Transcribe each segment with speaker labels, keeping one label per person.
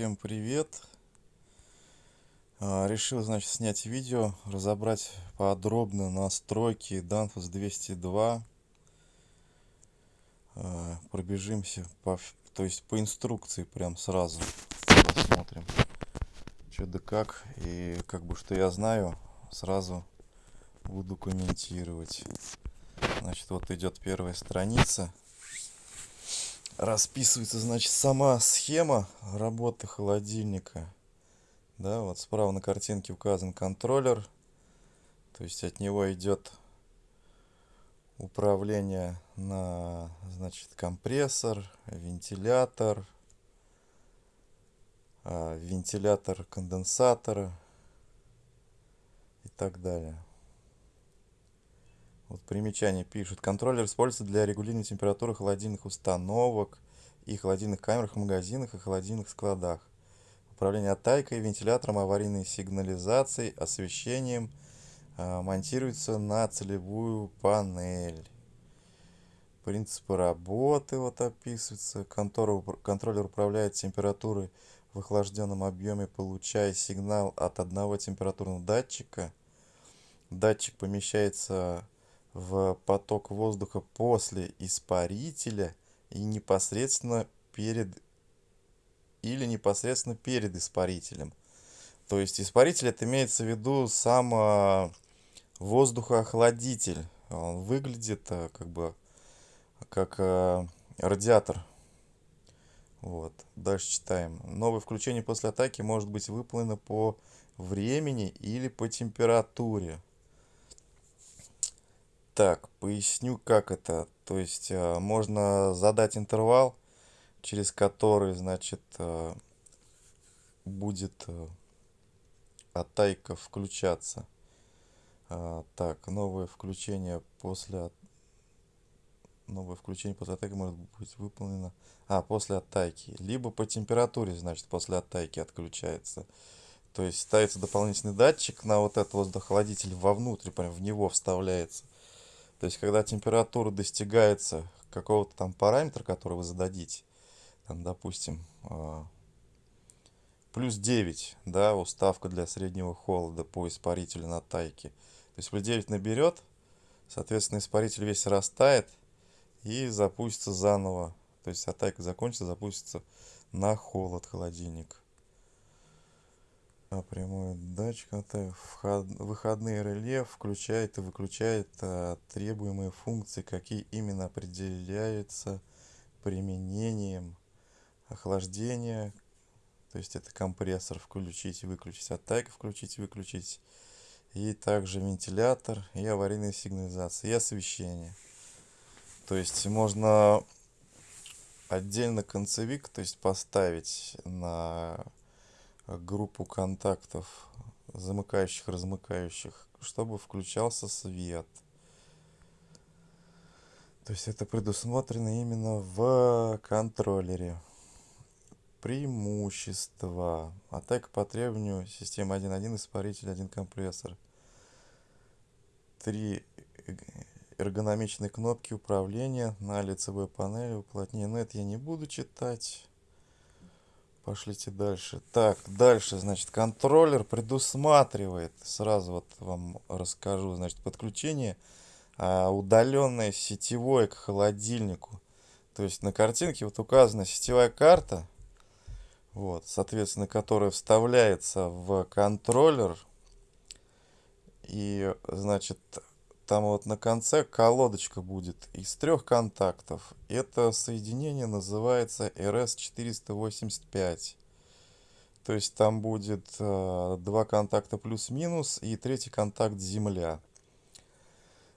Speaker 1: Всем привет. А, решил, значит, снять видео, разобрать подробно настройки Danfoss 202. А, пробежимся по, то есть по инструкции прям сразу посмотрим, что да как. И как бы что я знаю, сразу буду комментировать. Значит, вот идет первая страница расписывается, значит, сама схема работы холодильника. Да, вот справа на картинке указан контроллер. То есть от него идет управление на, значит, компрессор, вентилятор, а, вентилятор конденсатора и так далее. Вот примечание пишут. Контроллер используется для регулирования температуры холодильных установок и холодильных камерах в магазинах и холодильных складах. Управление оттайкой, вентилятором, аварийной сигнализацией, освещением э, монтируется на целевую панель. Принципы работы вот описываются. Контор, контроллер управляет температурой в охлажденном объеме, получая сигнал от одного температурного датчика. Датчик помещается в поток воздуха после испарителя и непосредственно перед или непосредственно перед испарителем. То есть испаритель это имеется в виду сам а, воздухоохладитель. Он выглядит а, как бы как а, радиатор. Вот. Дальше читаем. Новое включение после атаки может быть выполнено по времени или по температуре. Так, поясню, как это. То есть э, можно задать интервал, через который, значит, э, будет э, атайка включаться. А, так, новое включение после новое включение после атаки может быть выполнено а после атаки либо по температуре значит после атаки отключается то есть ставится дополнительный датчик на вот этот воздухохладитель вовнутрь прям в него вставляется то есть, когда температура достигается какого-то там параметра, который вы зададите, там, допустим, а, плюс 9, да, уставка для среднего холода по испарителю на тайке. То есть, плюс 9 наберет, соответственно, испаритель весь растает и запустится заново. То есть, атака закончится, запустится на холод холодильник прямой датчик вход, выходные реле включает и выключает а, требуемые функции, какие именно определяются применением охлаждения, то есть это компрессор включить и выключить, атака включить и выключить, и также вентилятор и аварийная сигнализация и освещение. То есть можно отдельно концевик, то есть поставить на группу контактов замыкающих, размыкающих, чтобы включался свет. То есть это предусмотрено именно в контроллере. Преимущества. Атака по требованию системы 1.1, испаритель 1 компрессор. Три эргономичные кнопки управления на лицевой панели, уплотнение. Но это я не буду читать. Пошлите дальше. Так, дальше, значит, контроллер предусматривает, сразу вот вам расскажу, значит, подключение а, удаленное сетевое к холодильнику. То есть на картинке вот указана сетевая карта, вот, соответственно, которая вставляется в контроллер. И, значит, там вот на конце колодочка будет из трех контактов. Это соединение называется RS485. То есть там будет э, два контакта плюс-минус и третий контакт земля.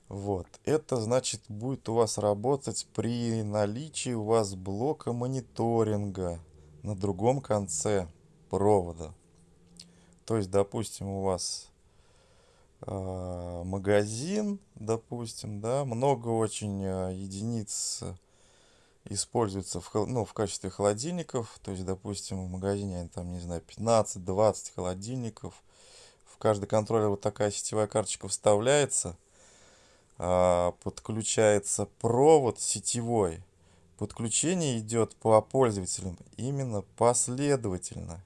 Speaker 1: Вот. Это значит будет у вас работать при наличии у вас блока мониторинга на другом конце провода. То есть, допустим, у вас магазин, допустим, да, много очень а, единиц используется в, ну, в качестве холодильников, то есть, допустим, в магазине, там, не знаю, 15-20 холодильников, в каждый контроллер вот такая сетевая карточка вставляется, а, подключается провод сетевой, подключение идет по пользователям именно последовательно.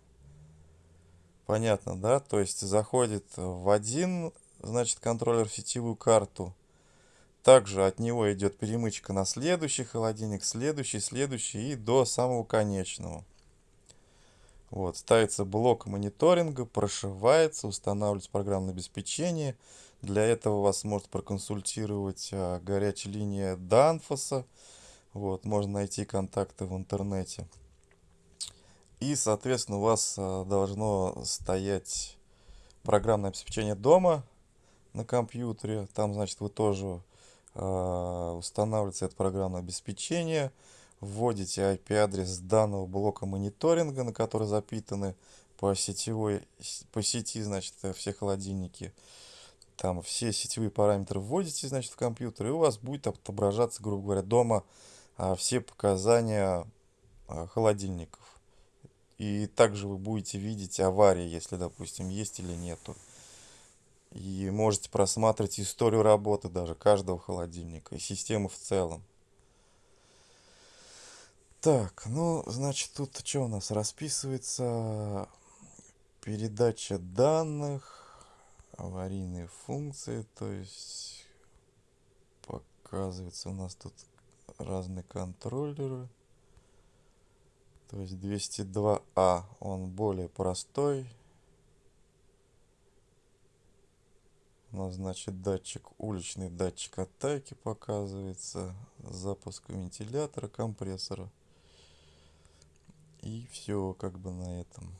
Speaker 1: Понятно, да? То есть заходит в один, значит, контроллер в сетевую карту. Также от него идет перемычка на следующий холодильник, следующий, следующий и до самого конечного. Вот, ставится блок мониторинга, прошивается, устанавливается программное обеспечение. Для этого вас может проконсультировать а, горячая линия Данфоса. Вот, можно найти контакты в интернете. И, соответственно, у вас а, должно стоять программное обеспечение дома на компьютере. Там, значит, вы тоже а, устанавливаете это программное обеспечение вводите IP-адрес данного блока мониторинга, на который запитаны по сетевой, по сети, значит, все холодильники. Там все сетевые параметры вводите, значит, в компьютер, и у вас будет отображаться, грубо говоря, дома а, все показания а, холодильников. И также вы будете видеть аварии, если, допустим, есть или нету. И можете просматривать историю работы даже каждого холодильника и системы в целом. Так, ну, значит, тут что у нас расписывается? Передача данных, аварийные функции, то есть показывается у нас тут разные контроллеры. То есть 202А, он более простой. У нас, значит, датчик, уличный датчик атаки показывается, запуск вентилятора, компрессора. И все как бы на этом.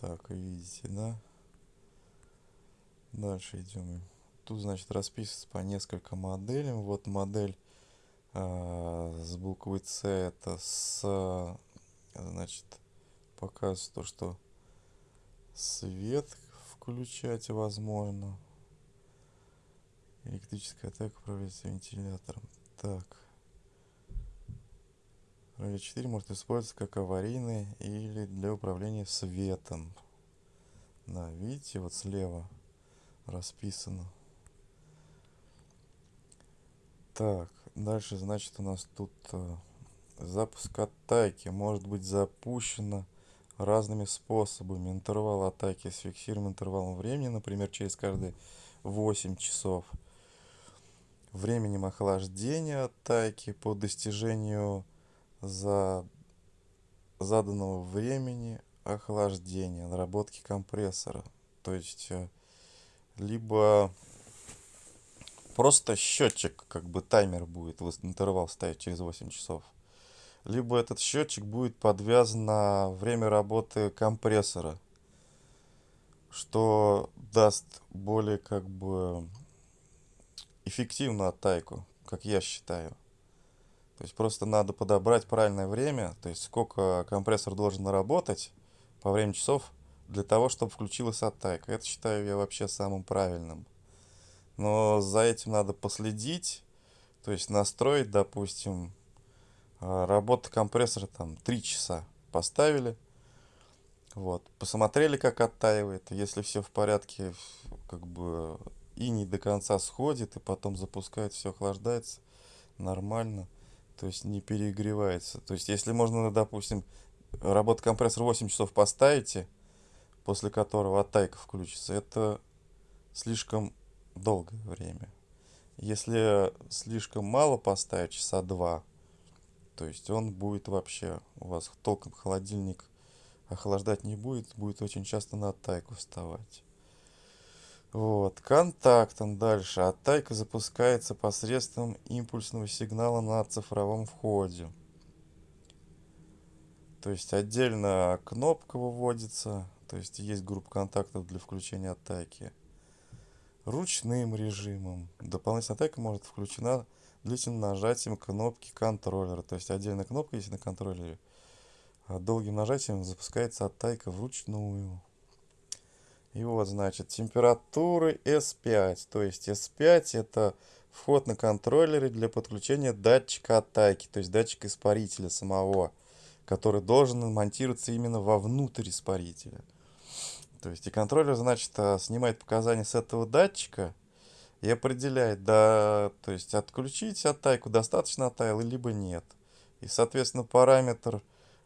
Speaker 1: Так, видите, да? Дальше идем. Тут, значит, расписывается по несколько моделям. Вот модель э, с буквой С. Это с, значит, показывает то, что свет включать возможно. Электрическая атака управляется вентилятором. Так. Роль 4 может использоваться как аварийный или для управления светом. Да, видите, вот слева расписано. Так, дальше, значит, у нас тут э, запуск атаки может быть запущено разными способами. Интервал атаки с фиксируемым интервалом времени, например, через каждые 8 часов – временем охлаждения атаки по достижению за заданного времени охлаждения, наработки компрессора. То есть, э, либо просто счетчик, как бы таймер будет, интервал ставить через 8 часов. Либо этот счетчик будет подвязан на время работы компрессора, что даст более как бы эффективную атаку, как я считаю. То есть просто надо подобрать правильное время, то есть сколько компрессор должен работать по времени часов для того, чтобы включилась атака. Это считаю я вообще самым правильным. Но за этим надо последить, то есть настроить, допустим, работа компрессора там 3 часа поставили, вот, посмотрели, как оттаивает, если все в порядке, как бы и не до конца сходит, и потом запускает, все охлаждается нормально, то есть не перегревается. То есть если можно, допустим, работа компрессора 8 часов поставите, после которого оттайка включится, это слишком долгое время. Если слишком мало поставить, часа два, то есть он будет вообще, у вас толком холодильник охлаждать не будет, будет очень часто на оттайку вставать. Вот, контактом дальше. Атака запускается посредством импульсного сигнала на цифровом входе. То есть отдельно кнопка выводится, то есть есть группа контактов для включения атаки. Ручным режимом. Дополнительная атака может включена длительным нажатием кнопки контроллера. То есть отдельная кнопка есть на контроллере. А долгим нажатием запускается атака вручную. И вот, значит, температуры S5. То есть S5 это вход на контроллеры для подключения датчика атаки, то есть датчика испарителя самого, который должен монтироваться именно вовнутрь испарителя. То есть и контроллер, значит, а, снимает показания с этого датчика, и определяет, да, то есть отключить оттайку, достаточно оттаял, либо нет. И, соответственно, параметр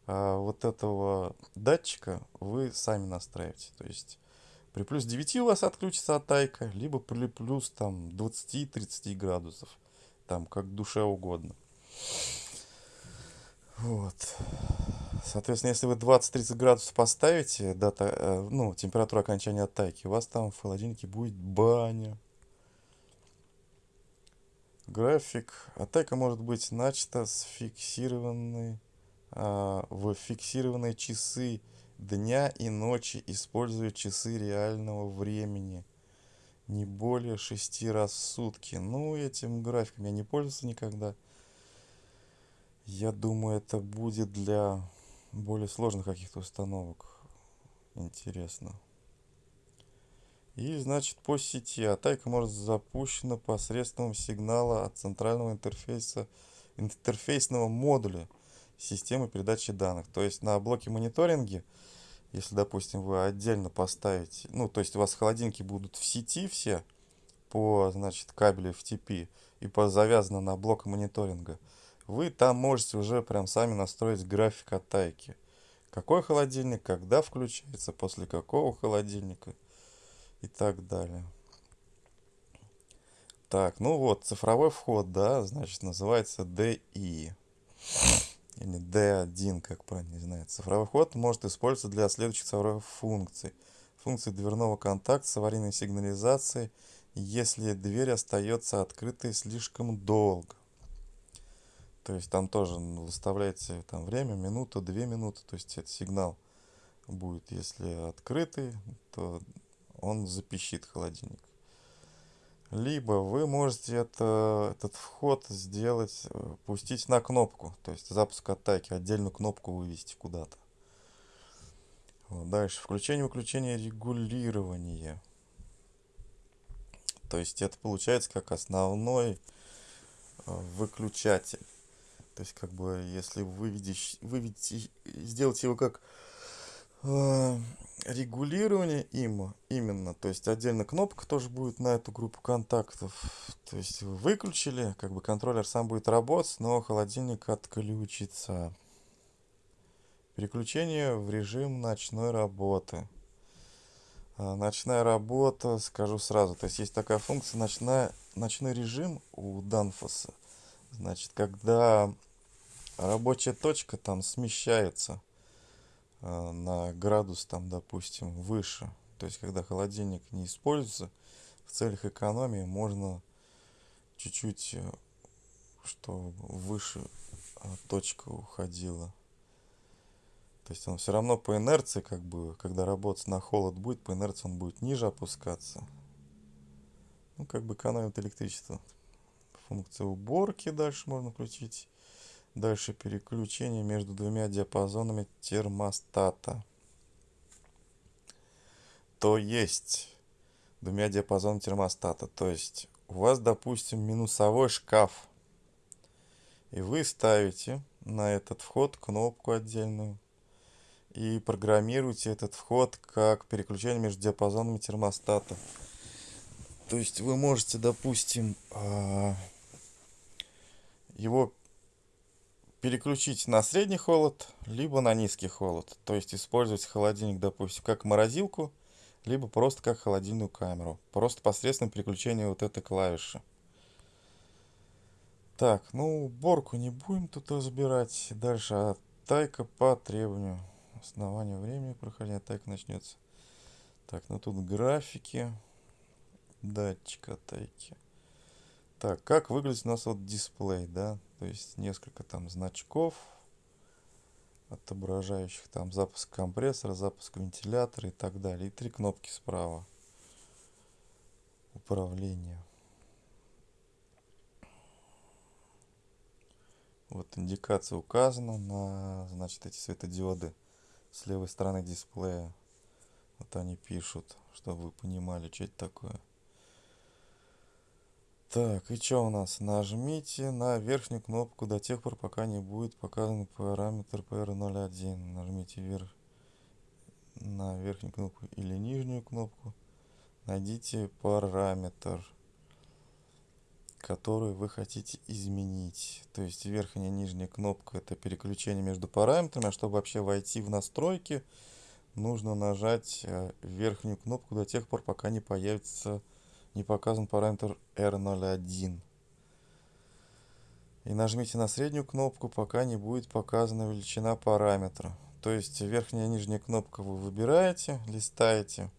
Speaker 1: а, вот этого датчика вы сами настраиваете. То есть при плюс 9 у вас отключится оттайка, либо при плюс там 20-30 градусов. Там как душе угодно. Вот. Соответственно, если вы 20-30 градусов поставите, дата, э, ну, температура окончания оттайки, у вас там в холодильнике будет баня. График. Оттайка может быть начата с фиксированной, а, в фиксированные часы дня и ночи, используя часы реального времени. Не более 6 раз в сутки. Ну, этим графиком я не пользовался никогда. Я думаю, это будет для более сложных каких-то установок. Интересно. И, значит, по сети атака может запущена посредством сигнала от центрального интерфейса, интерфейсного модуля системы передачи данных. То есть на блоке мониторинге, если, допустим, вы отдельно поставите, ну, то есть у вас холодильники будут в сети все по, значит, кабелю FTP и по завязано на блок мониторинга, вы там можете уже прям сами настроить график атаки. Какой холодильник, когда включается, после какого холодильника и так далее. Так, ну вот, цифровой вход, да, значит, называется DI. Или D1, как правильно, не знаю. Цифровой вход может использоваться для следующих цифровых функций. Функции дверного контакта с аварийной сигнализацией, если дверь остается открытой слишком долго. То есть там тоже выставляете там время, минуту, две минуты. То есть этот сигнал будет, если открытый, то он запищит холодильник. Либо вы можете это, этот вход сделать, э, пустить на кнопку, то есть запуск атаки, отдельную кнопку вывести куда-то. Вот, дальше, включение-выключение регулирования. То есть это получается как основной э, выключатель. То есть, как бы, если выведешь, выведете, сделать его как регулирование им именно, то есть отдельно кнопка тоже будет на эту группу контактов. То есть вы выключили, как бы контроллер сам будет работать, но холодильник отключится. Переключение в режим ночной работы. А, ночная работа, скажу сразу, то есть есть такая функция ночная, ночной режим у Данфоса. Значит, когда рабочая точка там смещается э, на градус там, допустим, выше. То есть, когда холодильник не используется, в целях экономии можно чуть-чуть, э, что выше э, точка уходила. То есть он все равно по инерции, как бы, когда работать на холод будет, по инерции он будет ниже опускаться. Ну, как бы экономит электричество. Функция уборки дальше можно включить. Дальше переключение между двумя диапазонами термостата. То есть двумя диапазонами термостата. То есть у вас, допустим, минусовой шкаф. И вы ставите на этот вход кнопку отдельную. И программируете этот вход как переключение между диапазонами термостата. То есть вы можете, допустим, а, его переключить на средний холод, либо на низкий холод. То есть использовать холодильник, допустим, как морозилку, либо просто как холодильную камеру. Просто посредством переключения вот этой клавиши. Так, ну уборку не будем тут разбирать. Дальше атайка по требованию. Основание времени прохождения атайка начнется. Так, ну тут графики. Датчик атайки. Так, как выглядит у нас вот дисплей, да? То есть несколько там значков, отображающих там запуск компрессора, запуск вентилятора и так далее. И три кнопки справа. Управление. Вот индикация указана на, значит, эти светодиоды с левой стороны дисплея. Вот они пишут, чтобы вы понимали, что это такое. Так, и что у нас? Нажмите на верхнюю кнопку до тех пор, пока не будет показан параметр PR01. Нажмите вверх на верхнюю кнопку или нижнюю кнопку. Найдите параметр. которую вы хотите изменить. То есть верхняя и нижняя кнопка это переключение между параметрами. А чтобы вообще войти в настройки, нужно нажать э, верхнюю кнопку до тех пор, пока не появится, не показан параметр R01. И нажмите на среднюю кнопку, пока не будет показана величина параметра. То есть верхняя и нижняя кнопка вы выбираете, листаете,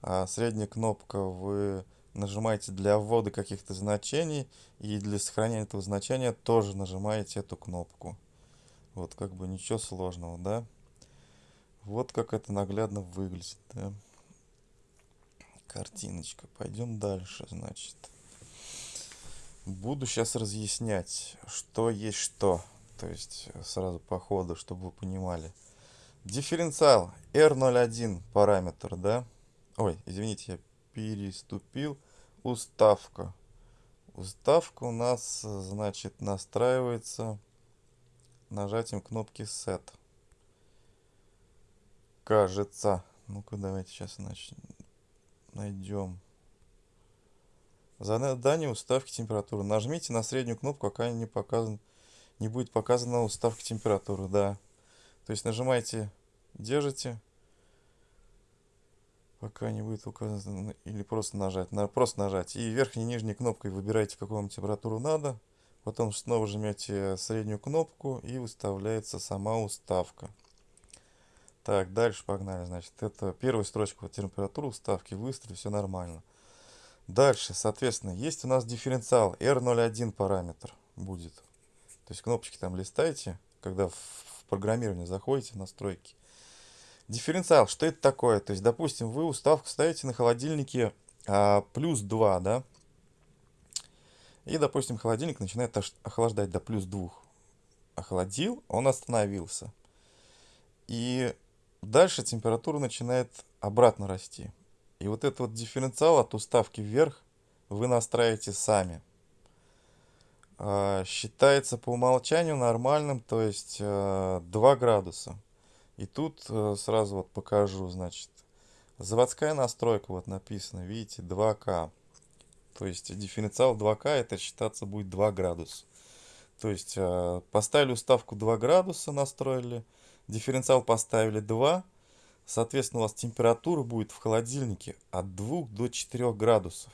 Speaker 1: а средняя кнопка вы нажимаете для ввода каких-то значений и для сохранения этого значения тоже нажимаете эту кнопку. Вот как бы ничего сложного, да? Вот как это наглядно выглядит, да? Картиночка. Пойдем дальше, значит. Буду сейчас разъяснять, что есть что. То есть сразу по ходу, чтобы вы понимали. Дифференциал R01 параметр, да? Ой, извините, я переступил. Уставка. Уставка у нас, значит, настраивается нажатием кнопки Set. Кажется. Ну-ка, давайте сейчас значит, найдем. Задание уставки температуры. Нажмите на среднюю кнопку, пока не показан, не будет показана уставка температуры. Да. То есть нажимаете, держите пока не будет указано, или просто нажать, на, просто нажать. И верхней и нижней кнопкой выбираете, какую вам температуру надо. Потом снова жмете среднюю кнопку и выставляется сама уставка. Так, дальше погнали. Значит, это первая строчка, вот температура уставки, выстрел, все нормально. Дальше, соответственно, есть у нас дифференциал R01 параметр будет. То есть кнопочки там листаете, когда в программирование заходите, настройки. Дифференциал, что это такое? То есть, допустим, вы уставку ставите на холодильнике а, плюс 2, да? И, допустим, холодильник начинает охлаждать до плюс 2. Охладил, он остановился. И дальше температура начинает обратно расти. И вот этот вот дифференциал от уставки вверх вы настраиваете сами. А, считается по умолчанию нормальным, то есть 2 а, градуса. И тут э, сразу вот покажу, значит, заводская настройка, вот написано, видите, 2К. То есть дифференциал 2К это считаться будет 2 градуса. То есть э, поставили уставку 2 градуса, настроили, дифференциал поставили 2, соответственно у вас температура будет в холодильнике от 2 до 4 градусов.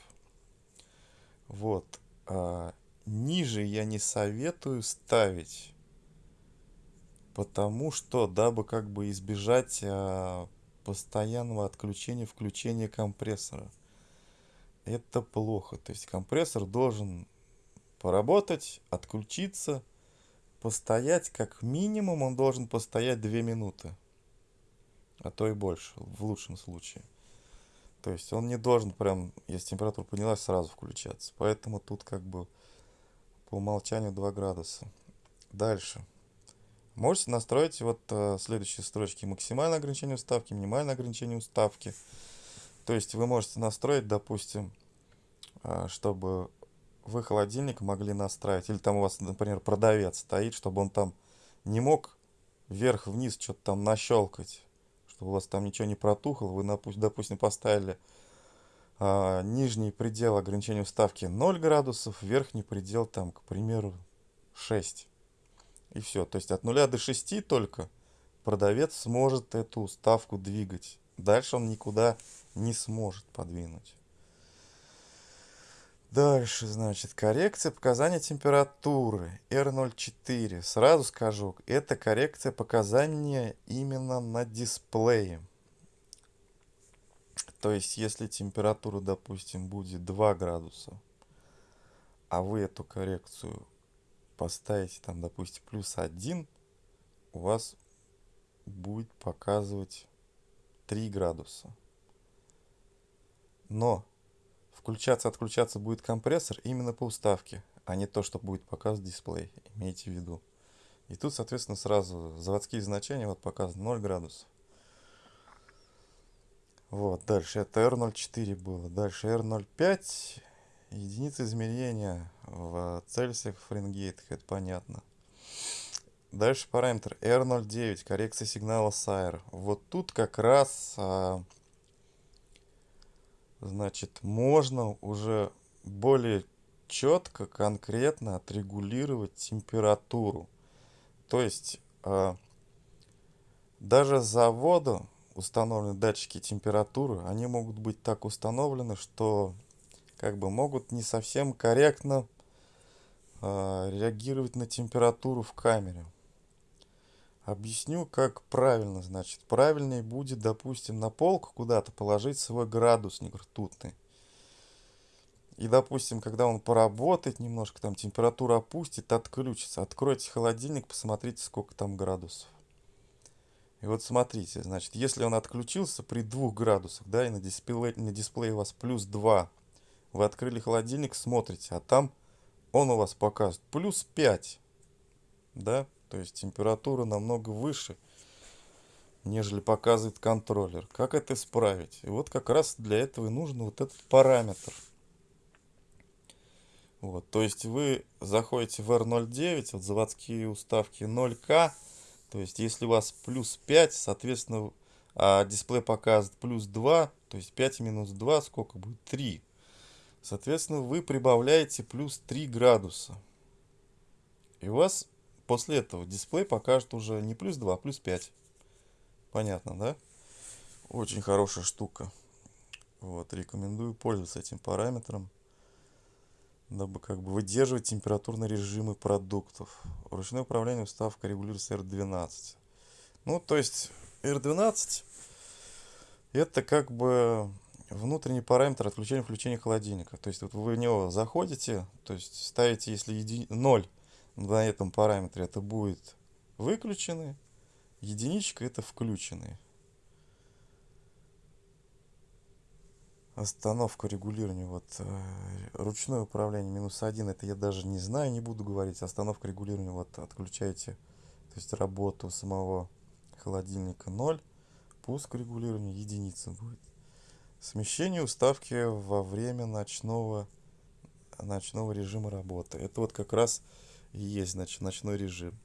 Speaker 1: Вот. А, ниже я не советую ставить потому что, дабы как бы избежать а, постоянного отключения, включения компрессора. Это плохо. То есть компрессор должен поработать, отключиться, постоять, как минимум он должен постоять 2 минуты. А то и больше, в лучшем случае. То есть он не должен прям, если температура поднялась, сразу включаться. Поэтому тут как бы по умолчанию 2 градуса. Дальше. Можете настроить вот э, следующие строчки. Максимальное ограничение уставки, минимальное ограничение уставки. То есть вы можете настроить, допустим, э, чтобы вы холодильник могли настраивать. Или там у вас, например, продавец стоит, чтобы он там не мог вверх-вниз что-то там нащелкать. Чтобы у вас там ничего не протухло. Вы, допустим, поставили э, нижний предел ограничения уставки 0 градусов, верхний предел там, к примеру, 6 и все. То есть от 0 до 6 только продавец сможет эту ставку двигать. Дальше он никуда не сможет подвинуть. Дальше, значит, коррекция показания температуры R04. Сразу скажу, это коррекция показания именно на дисплее. То есть, если температура, допустим, будет 2 градуса, а вы эту коррекцию поставите там, допустим, плюс 1, у вас будет показывать 3 градуса. Но включаться-отключаться будет компрессор именно по уставке, а не то, что будет показывать дисплей. Имейте в виду. И тут, соответственно, сразу заводские значения вот показаны 0 градусов. Вот, дальше это R04 было. Дальше R05 единицы измерения в цельсиях, фаренгейтах, это понятно. Дальше параметр R09, коррекция сигнала Сайр. Вот тут как раз, а, значит, можно уже более четко, конкретно отрегулировать температуру. То есть э, даже с завода установлены датчики температуры, они могут быть так установлены, что как бы могут не совсем корректно э, реагировать на температуру в камере. Объясню, как правильно, значит. Правильнее будет, допустим, на полку куда-то положить свой градусник ртутный. И, допустим, когда он поработает немножко, там температура опустит, отключится. Откройте холодильник, посмотрите, сколько там градусов. И вот смотрите, значит, если он отключился при 2 градусах, да, и на дисплее, на дисплее у вас плюс 2, вы открыли холодильник, смотрите, а там он у вас показывает плюс 5, да, то есть температура намного выше, нежели показывает контроллер. Как это исправить? И вот как раз для этого и нужен вот этот параметр. Вот, то есть вы заходите в R09, вот заводские уставки 0К, то есть если у вас плюс 5, соответственно, а дисплей показывает плюс 2, то есть 5 минус 2, сколько будет? 3. Соответственно, вы прибавляете плюс 3 градуса. И у вас после этого дисплей покажет уже не плюс 2, а плюс 5. Понятно, да? Очень хорошая штука. Вот, рекомендую пользоваться этим параметром дабы как бы выдерживать температурные режимы продуктов. Ручное управление уставка регулируется R12. Ну, то есть R12 это как бы внутренний параметр отключения включения холодильника. То есть вот вы в него заходите, то есть ставите, если еди... 0 на этом параметре, это будет выключенный, единичка это включенный. Остановка регулирования, вот э, ручное управление минус один, это я даже не знаю, не буду говорить. Остановка регулирования, вот отключаете, то есть работу самого холодильника 0, пуск регулирования единица будет. Смещение уставки во время ночного, ночного режима работы. Это вот как раз есть, значит, ночной режим.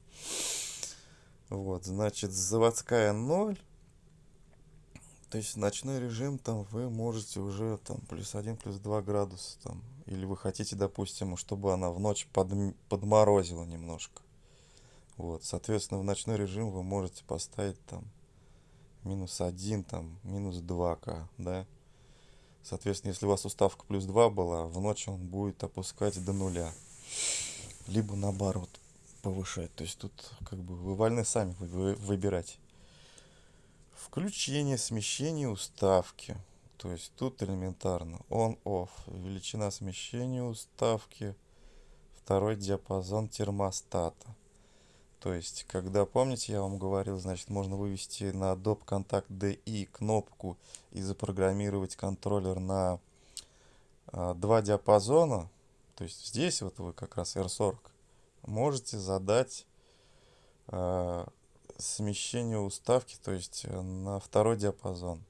Speaker 1: Вот, значит, заводская 0 то есть ночной режим там вы можете уже там плюс 1, плюс 2 градуса там. Или вы хотите, допустим, чтобы она в ночь под, подморозила немножко. Вот, соответственно, в ночной режим вы можете поставить там минус 1, там, минус 2к, да. Соответственно, если у вас уставка плюс 2 была, в ночь он будет опускать до нуля. Либо наоборот повышать. То есть тут как бы вы вольны сами выбирать. Включение, смещение уставки. То есть тут элементарно on-off. Величина смещения уставки. Второй диапазон термостата. То есть, когда, помните, я вам говорил, значит, можно вывести на Adobe Contact DI кнопку и запрограммировать контроллер на а, два диапазона. То есть здесь вот вы как раз R40 можете задать а, смещение уставки, то есть э, на второй диапазон.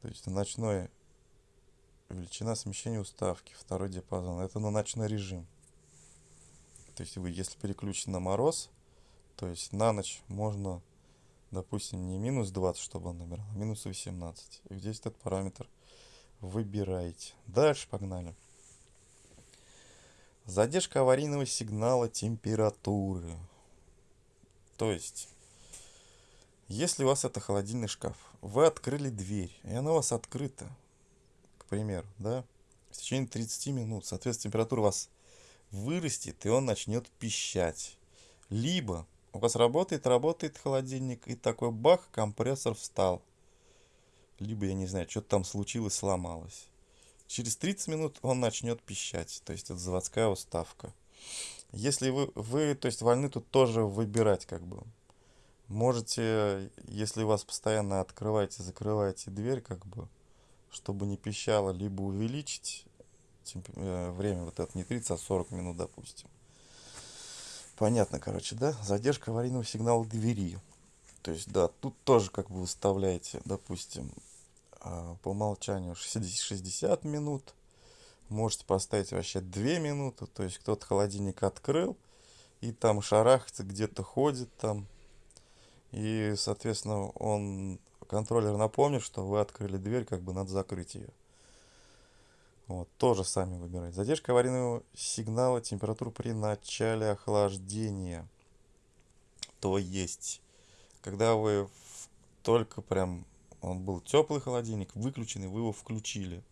Speaker 1: То есть ночной величина смещения уставки, второй диапазон. Это на ночной режим. То есть вы, если переключены на мороз, то есть на ночь можно, допустим, не минус 20, чтобы он набирал, а минус 18. И здесь этот параметр выбираете. Дальше погнали. Задержка аварийного сигнала температуры. То есть, если у вас это холодильный шкаф, вы открыли дверь, и она у вас открыта, к примеру, да, в течение 30 минут, соответственно, температура у вас вырастет, и он начнет пищать. Либо у вас работает, работает холодильник, и такой бах, компрессор встал. Либо, я не знаю, что-то там случилось, сломалось. Через 30 минут он начнет пищать, то есть это заводская уставка. Если вы, вы, то есть вольны тут тоже выбирать как бы. Можете, если у вас постоянно открываете, закрываете дверь, как бы, чтобы не пищало, либо увеличить э, время вот это не 30, а 40 минут, допустим. Понятно, короче, да? Задержка аварийного сигнала двери. То есть, да, тут тоже как бы выставляете, допустим, по умолчанию 60, 60 минут. Можете поставить вообще 2 минуты. То есть кто-то холодильник открыл и там шарахается, где-то ходит там. И, соответственно, он, контроллер напомнит, что вы открыли дверь, как бы надо закрыть ее. Вот, тоже сами выбирать. Задержка аварийного сигнала температуры при начале охлаждения. То есть, когда вы только прям, он был теплый холодильник, выключенный, вы его включили.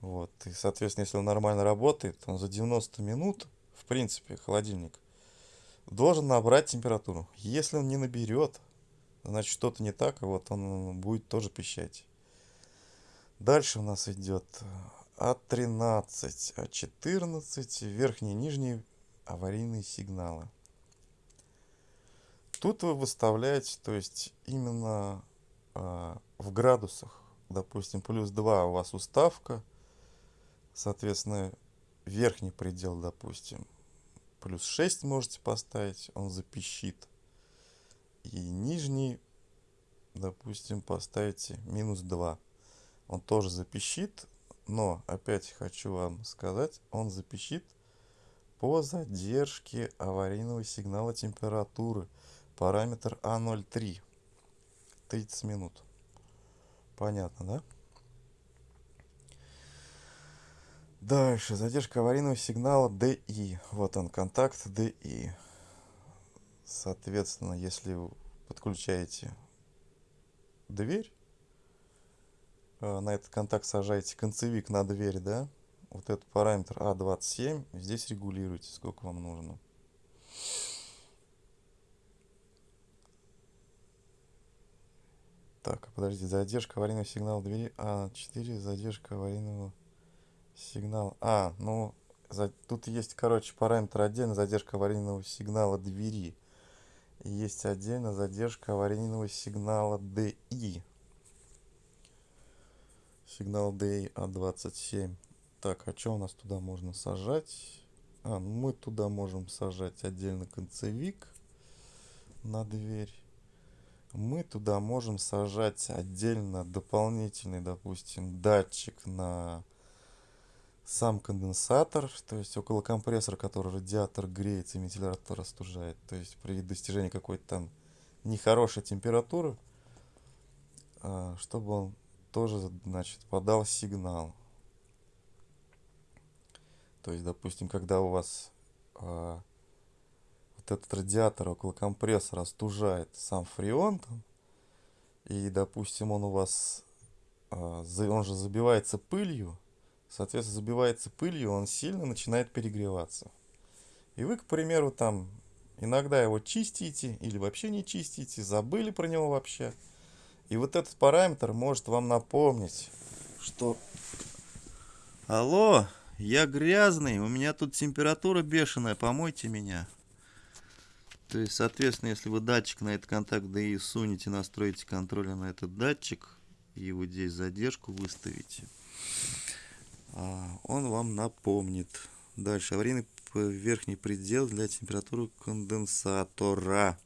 Speaker 1: Вот, и, соответственно, если он нормально работает, он за 90 минут, в принципе, холодильник, должен набрать температуру. Если он не наберет, значит что-то не так, и вот он будет тоже пищать. Дальше у нас идет А13, А14, верхние и нижние аварийные сигналы. Тут вы выставляете, то есть именно в градусах, допустим, плюс 2 у вас уставка, соответственно, верхний предел, допустим, плюс 6 можете поставить, он запищит. И нижний, допустим, поставите минус 2. Он тоже запищит, но опять хочу вам сказать, он запищит по задержке аварийного сигнала температуры. Параметр А03. 30 минут. Понятно, да? Дальше. Задержка аварийного сигнала DI. Вот он, контакт DI. Соответственно, если вы подключаете дверь, э, на этот контакт сажаете концевик на дверь, да, вот этот параметр А27, здесь регулируйте, сколько вам нужно. Так, подожди, задержка аварийного сигнала двери А4, задержка аварийного сигнала. А, ну, за, тут есть, короче, параметр отдельно, задержка аварийного сигнала двери. И есть отдельно задержка аварийного сигнала DI. Сигнал DI А27. Так, а что у нас туда можно сажать? А, ну мы туда можем сажать отдельно концевик на дверь мы туда можем сажать отдельно дополнительный, допустим, датчик на сам конденсатор, то есть около компрессора, который радиатор греется и вентилятор остужает. То есть при достижении какой-то там нехорошей температуры, а, чтобы он тоже, значит, подал сигнал. То есть, допустим, когда у вас а, этот радиатор около компрессора остужает сам фреон там, и, допустим, он у вас, а, он же забивается пылью, соответственно, забивается пылью, он сильно начинает перегреваться. И вы, к примеру, там иногда его чистите или вообще не чистите, забыли про него вообще. И вот этот параметр может вам напомнить, что Алло, я грязный, у меня тут температура бешеная, помойте меня. То есть, соответственно, если вы датчик на этот контакт DI сунете, настроите контроля на этот датчик, и вот здесь задержку выставите, а, он вам напомнит. Дальше, аварийный верхний предел для температуры конденсатора.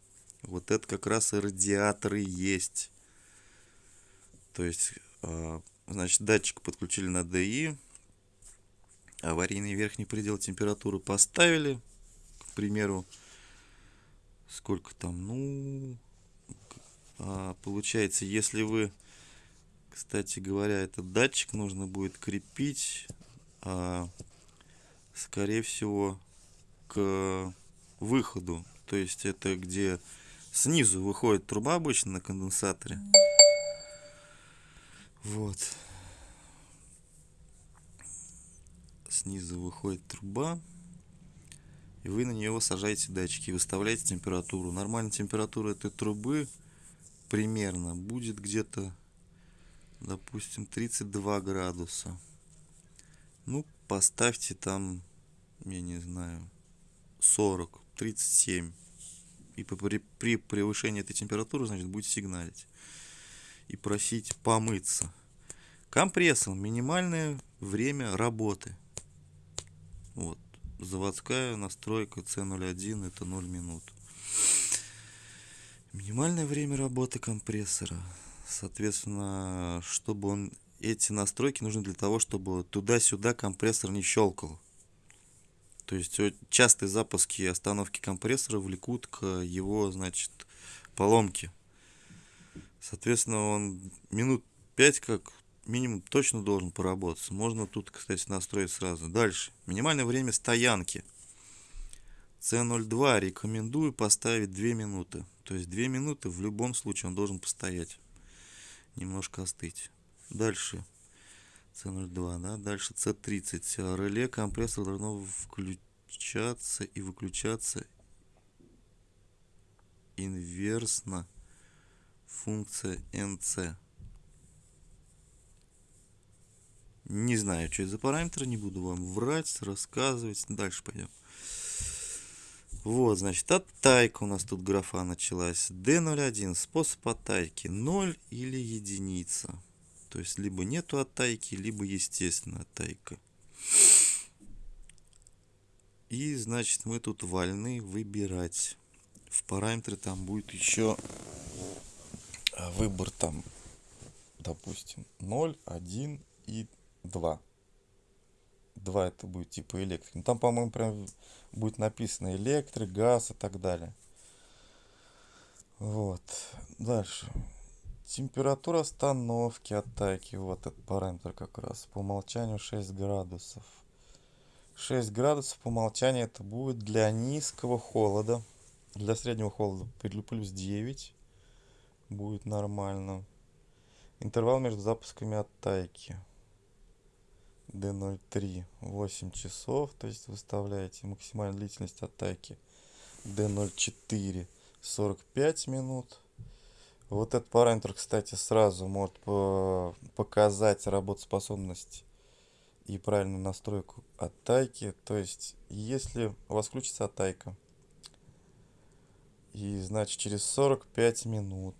Speaker 1: Вот это как раз и радиаторы есть. То есть, а, значит, датчик подключили на DI, аварийный верхний предел температуры поставили, к примеру, сколько там, ну, а, получается, если вы, кстати говоря, этот датчик нужно будет крепить, а, скорее всего, к выходу, то есть это где снизу выходит труба обычно на конденсаторе. Вот. Снизу выходит труба и вы на нее сажаете датчики, выставляете температуру. Нормальная температура этой трубы примерно будет где-то, допустим, 32 градуса. Ну, поставьте там, я не знаю, 40, 37. И при, при превышении этой температуры, значит, будет сигналить. И просить помыться. Компрессор. Минимальное время работы. Вот заводская настройка C01 это 0 минут. Минимальное время работы компрессора. Соответственно, чтобы он эти настройки нужны для того, чтобы туда-сюда компрессор не щелкал. То есть частые запуски и остановки компрессора влекут к его, значит, поломке. Соответственно, он минут 5 как минимум точно должен поработать. Можно тут, кстати, настроить сразу. Дальше. Минимальное время стоянки. C02 рекомендую поставить 2 минуты. То есть 2 минуты в любом случае он должен постоять. Немножко остыть. Дальше. C02, да. Дальше C30. Реле компрессор должно включаться и выключаться инверсно функция NC. Не знаю, что это за параметры, не буду вам врать, рассказывать. Дальше пойдем. Вот, значит, оттайка у нас тут графа началась. D01, способ оттайки 0 или единица. То есть, либо нету оттайки, либо естественная оттайка. И, значит, мы тут вольны выбирать. В параметры там будет еще а, выбор там, допустим, 0, 1 и 2. 2 это будет типа электрик. Ну, там, по-моему, прям будет написано электрик, газ и так далее. Вот. Дальше. Температура остановки атаки. Вот этот параметр как раз. По умолчанию 6 градусов. 6 градусов по умолчанию это будет для низкого холода. Для среднего холода плюс 9 будет нормально. Интервал между запусками оттайки. D03 8 часов, то есть выставляете максимальную длительность атаки D04 45 минут. Вот этот параметр, кстати, сразу может показать работоспособность и правильную настройку атаки. То есть, если у вас включится атака, и значит через 45 минут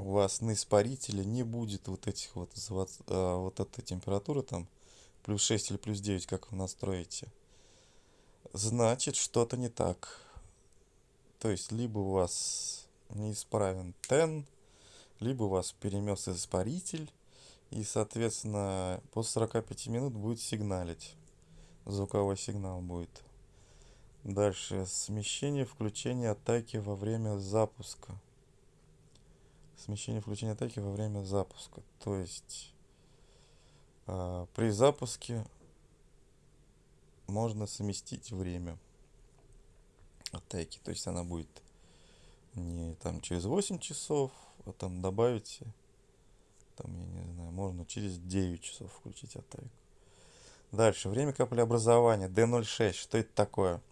Speaker 1: у вас на испарителе не будет вот этих вот, а, вот этой температуры там, плюс 6 или плюс 9, как вы настроите, значит что-то не так. То есть, либо у вас неисправен тен, либо у вас перемес испаритель, и, соответственно, после 45 минут будет сигналить. Звуковой сигнал будет. Дальше. Смещение включение атаки во время запуска смещение включения атаки во время запуска. То есть э, при запуске можно совместить время атаки. То есть она будет не там через 8 часов, а там добавите, там, я не знаю, можно через 9 часов включить атаку. Дальше, время каплеобразования, D06, что это такое?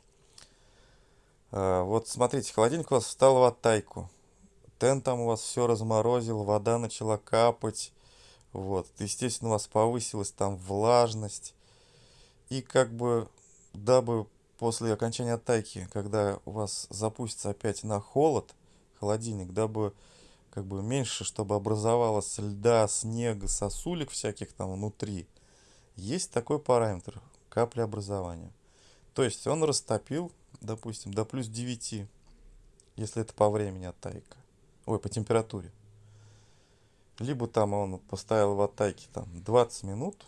Speaker 1: А, вот смотрите, холодильник у вас встал в атайку тен там у вас все разморозил, вода начала капать. Вот, естественно, у вас повысилась там влажность. И как бы, дабы после окончания атаки, когда у вас запустится опять на холод, холодильник, дабы как бы меньше, чтобы образовалось льда, снега, сосулек всяких там внутри, есть такой параметр капли образования. То есть он растопил, допустим, до плюс 9, если это по времени атайка ой, по температуре. Либо там он поставил в атаке там 20 минут,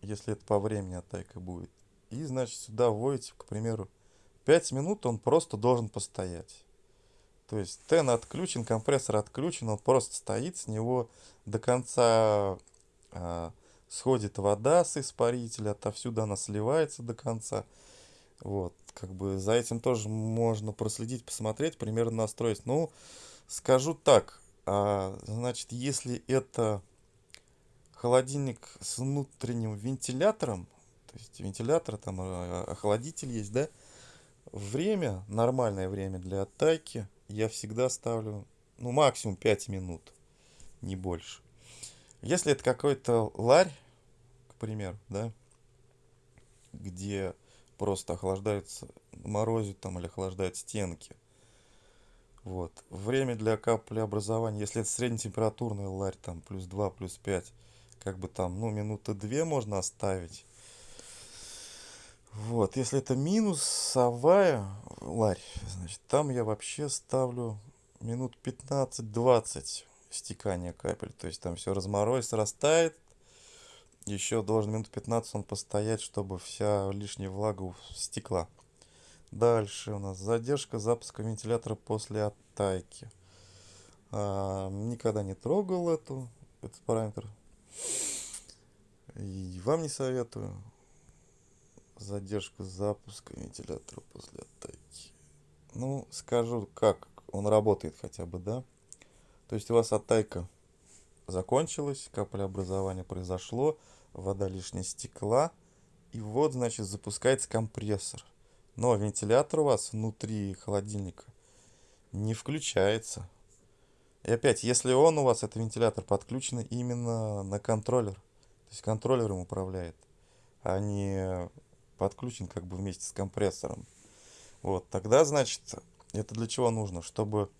Speaker 1: если это по времени атака будет. И, значит, сюда вводите, к примеру, 5 минут он просто должен постоять. То есть тен отключен, компрессор отключен, он просто стоит, с него до конца а, сходит вода с испарителя, отовсюду она сливается до конца. Вот, как бы за этим тоже можно проследить, посмотреть, примерно настроить. Ну, скажу так, а, значит, если это холодильник с внутренним вентилятором, то есть вентилятор, там а, охладитель есть, да, время, нормальное время для атаки я всегда ставлю, ну, максимум 5 минут, не больше. Если это какой-то ларь, к примеру, да, где просто охлаждаются, морозят там или охлаждают стенки. Вот. Время для каплеобразования, если это среднетемпературный ларь, там плюс 2, плюс 5, как бы там, ну, минуты 2 можно оставить. Вот, если это минусовая ларь, значит, там я вообще ставлю минут 15-20 стекания капель. То есть там все разморозится, растает, еще должен минут 15 он постоять, чтобы вся лишняя влага стекла. Дальше у нас задержка запуска вентилятора после оттайки. А, никогда не трогал эту, этот параметр. И вам не советую. Задержка запуска вентилятора после атаки. Ну, скажу, как он работает хотя бы, да? То есть у вас атака закончилась, каплеобразование произошло, вода лишняя стекла, и вот, значит, запускается компрессор. Но вентилятор у вас внутри холодильника не включается. И опять, если он у вас, это вентилятор, подключен именно на контроллер, то есть контроллером управляет, а не подключен как бы вместе с компрессором. Вот, тогда, значит, это для чего нужно? Чтобы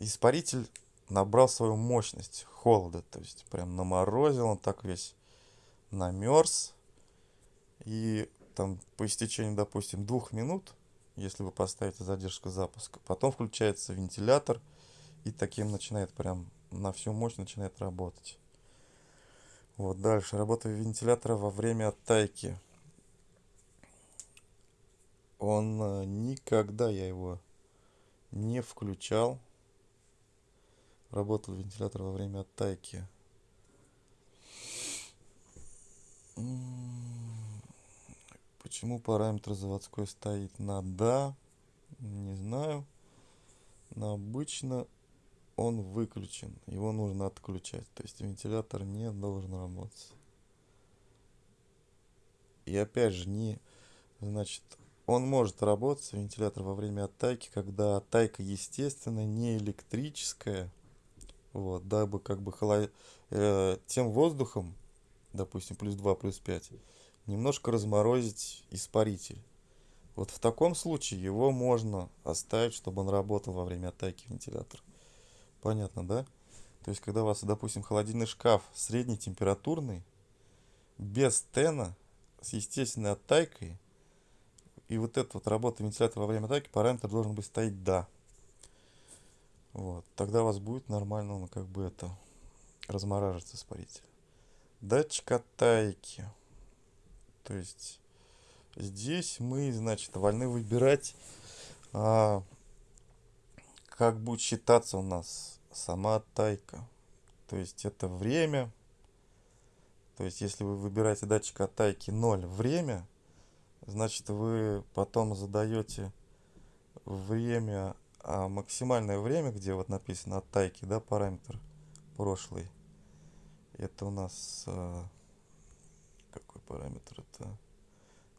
Speaker 1: испаритель набрал свою мощность холода, то есть прям наморозил, он так весь намерз. И там по истечении, допустим, двух минут, если вы поставите задержку запуска, потом включается вентилятор, и таким начинает прям на всю мощь начинает работать. Вот дальше. Работа вентилятора во время оттайки. Он э, никогда я его не включал. Работал вентилятор во время оттайки. Почему параметр заводской стоит на да? Не знаю. Но обычно он выключен. Его нужно отключать. То есть вентилятор не должен работать. И опять же, не, значит, он может работать, вентилятор, во время оттайки, когда оттайка естественная, не электрическая. Вот, дабы как бы холод... э, тем воздухом, допустим, плюс 2, плюс 5, немножко разморозить испаритель. Вот в таком случае его можно оставить, чтобы он работал во время оттайки вентилятора. Понятно, да? То есть, когда у вас, допустим, холодильный шкаф средней температурный, без тена, с естественной оттайкой, и вот эта вот работа вентилятора во время атаки, параметр должен быть стоять «да». Вот. Тогда у вас будет нормально, ну, как бы это, размораживаться испаритель. Датчик оттайки. То есть, здесь мы, значит, вольны выбирать, а, как будет считаться у нас сама оттайка. То есть, это время. То есть, если вы выбираете датчик оттайки 0 время, значит вы потом задаете время, а максимальное время, где вот написано от тайки, да, параметр прошлый. Это у нас а, какой параметр это?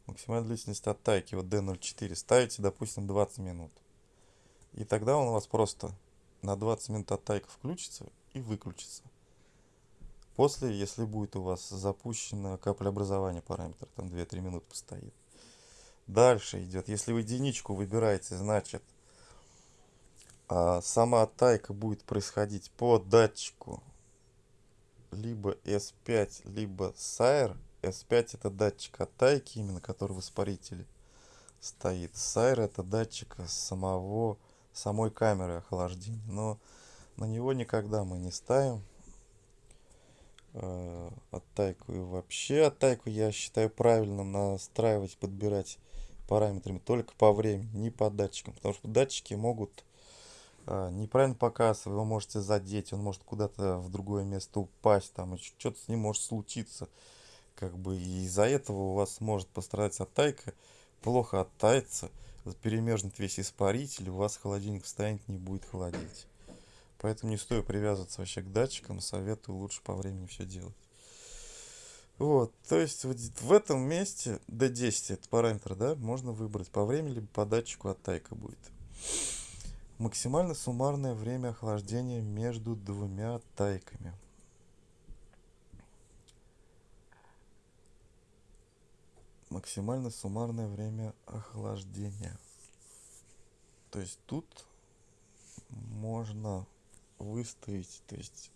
Speaker 1: Максимальная длительность от тайки, вот D04. Ставите, допустим, 20 минут. И тогда он у вас просто на 20 минут от тайка включится и выключится. После, если будет у вас запущено каплеобразование параметр, там 2-3 минуты постоит. Дальше идет. Если вы единичку выбираете, значит сама тайка будет происходить по датчику либо S5, либо SAIR. S5 это датчик оттайки, именно который в испарителе стоит. SAIR это датчик самого, самой камеры охлаждения. Но на него никогда мы не ставим э, оттайку. И вообще оттайку я считаю правильно настраивать, подбирать параметрами только по времени, не по датчикам. Потому что датчики могут а, неправильно показывать, вы можете задеть, он может куда-то в другое место упасть, там что-то с ним может случиться. Как бы и из-за этого у вас может пострадать оттайка, плохо оттается, перемерзнет весь испаритель, у вас холодильник встанет, не будет холодить. Поэтому не стоит привязываться вообще к датчикам, советую лучше по времени все делать. Вот, то есть вот в этом месте D10, это параметр, да, можно выбрать по времени, либо по датчику от тайка будет. Максимально суммарное время охлаждения между двумя тайками. Максимально суммарное время охлаждения. То есть тут можно выставить, то есть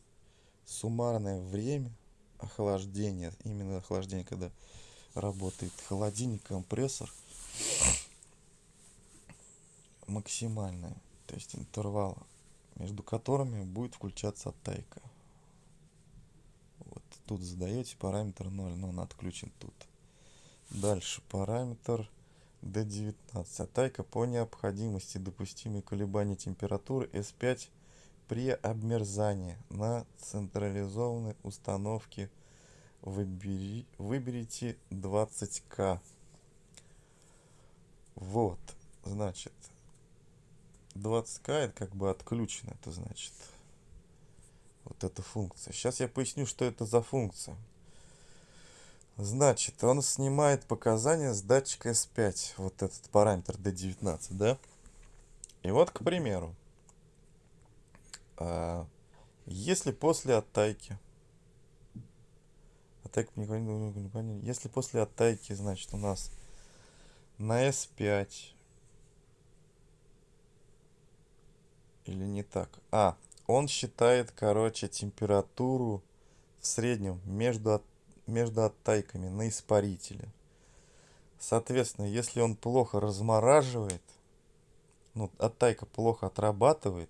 Speaker 1: суммарное время охлаждения, именно охлаждение, когда работает холодильник, компрессор, максимальное, то есть интервал, между которыми будет включаться оттайка. Вот тут задаете параметр 0, но он отключен тут. Дальше параметр D19. Оттайка по необходимости допустимые колебания температуры S5 при обмерзании на централизованной установке выбери, выберите 20к. Вот, значит, 20к это как бы отключено, это значит вот эта функция. Сейчас я поясню, что это за функция. Значит, он снимает показания с датчика S5, вот этот параметр D19, да? И вот, к примеру, а, если после оттайки, оттайка если после оттайки, значит, у нас на S5 или не так, а, он считает, короче, температуру в среднем между, между оттайками на испарителе. Соответственно, если он плохо размораживает, ну, оттайка плохо отрабатывает,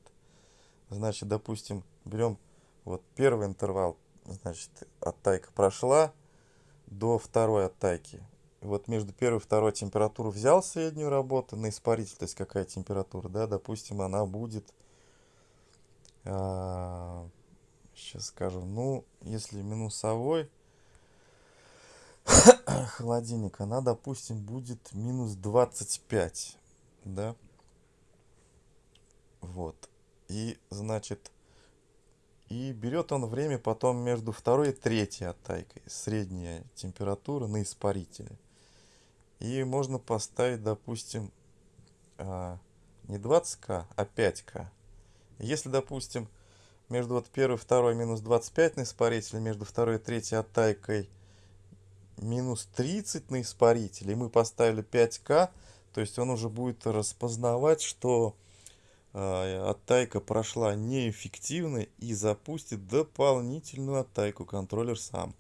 Speaker 1: значит, допустим, берем вот первый интервал, значит, оттайка прошла до второй оттайки. вот между первой и второй температуру взял среднюю работу на испаритель, то есть какая температура, да, допустим, она будет сейчас скажу. Ну, если минусовой холодильник, она, допустим, будет минус 25. Да? Вот. И, значит, и берет он время потом между второй и третьей оттайкой. Средняя температура на испарителе. И можно поставить, допустим, а, не 20к, а 5к. Если, допустим, между вот первой и второй минус 25 на испарителе, между второй и третьей оттайкой минус 30 на испарителе, и мы поставили 5К, то есть он уже будет распознавать, что э, оттайка прошла неэффективно и запустит дополнительную оттайку контроллер сам.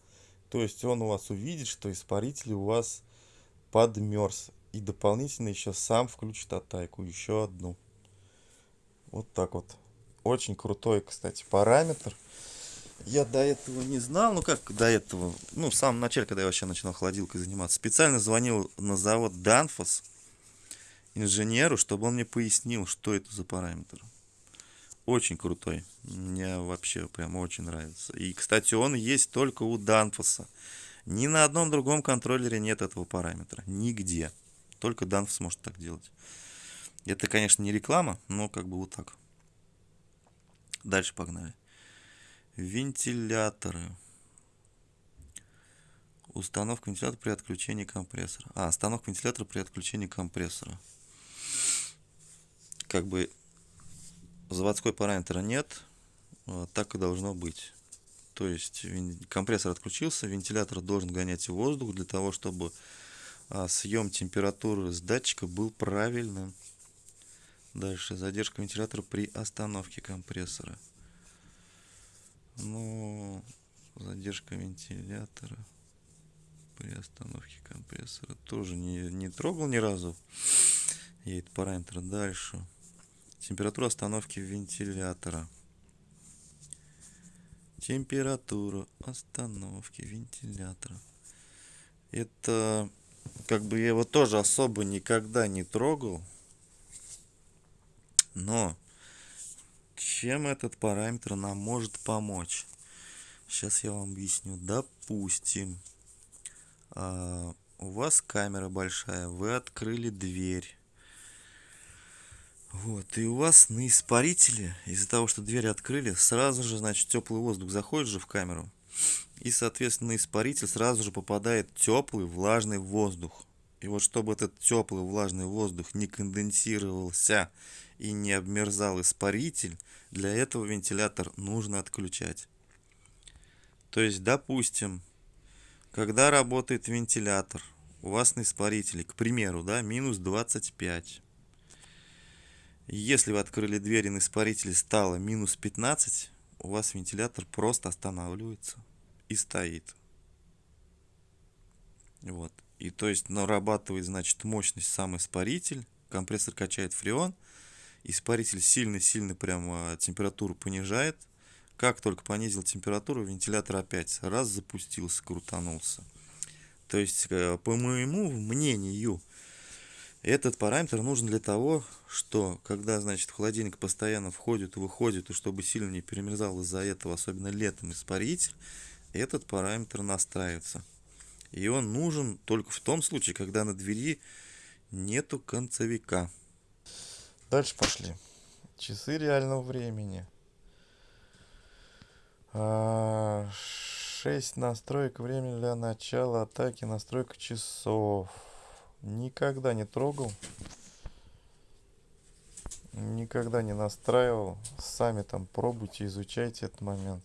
Speaker 1: То есть он у вас увидит, что испаритель у вас подмерз. И дополнительно еще сам включит оттайку, еще одну. Вот так вот. Очень крутой, кстати, параметр. Я до этого не знал, ну как до этого, ну в самом начале, когда я вообще начинал холодилкой заниматься, специально звонил на завод Danfoss инженеру, чтобы он мне пояснил, что это за параметр. Очень крутой. Мне вообще прям очень нравится. И, кстати, он есть только у Danfoss. Ни на одном другом контроллере нет этого параметра. Нигде. Только Danfoss может так делать. Это, конечно, не реклама, но как бы вот так. Дальше погнали. Вентиляторы. Установка вентилятора при отключении компрессора. А, установка вентилятора при отключении компрессора. Как бы заводской параметра нет, а, так и должно быть. То есть компрессор отключился, вентилятор должен гонять воздух для того, чтобы а, съем температуры с датчика был правильным. Дальше задержка вентилятора при остановке компрессора. Ну, задержка вентилятора при остановке компрессора тоже не, не трогал ни разу. Этот параметр дальше. Температура остановки вентилятора. Температура остановки вентилятора. Это как бы я его тоже особо никогда не трогал. Но чем этот параметр нам может помочь? Сейчас я вам объясню. Допустим, а, у вас камера большая, вы открыли дверь. Вот, и у вас на испарителе, из-за того, что дверь открыли, сразу же, значит, теплый воздух заходит же в камеру. И, соответственно, на испаритель сразу же попадает теплый влажный воздух. И вот чтобы этот теплый влажный воздух не конденсировался и не обмерзал испаритель, для этого вентилятор нужно отключать. То есть, допустим, когда работает вентилятор, у вас на испарителе, к примеру, да, минус 25. Если вы открыли дверь и на испарителе стало минус 15, у вас вентилятор просто останавливается и стоит. Вот. И то есть нарабатывает, значит, мощность сам испаритель, компрессор качает фреон, испаритель сильно-сильно прямо температуру понижает. Как только понизил температуру, вентилятор опять раз запустился, крутанулся. То есть, э, по моему мнению, Этот параметр нужен для того, что когда, значит, холодильник постоянно входит выходит, и чтобы сильно не перемерзал из-за этого, особенно летом, испаритель, этот параметр настраивается. И он нужен только в том случае, когда на двери нету концевика. Дальше пошли. Часы реального времени. 6 а, настроек времени для начала атаки. Настройка часов. Никогда не трогал. Никогда не настраивал. Сами там пробуйте, изучайте этот момент.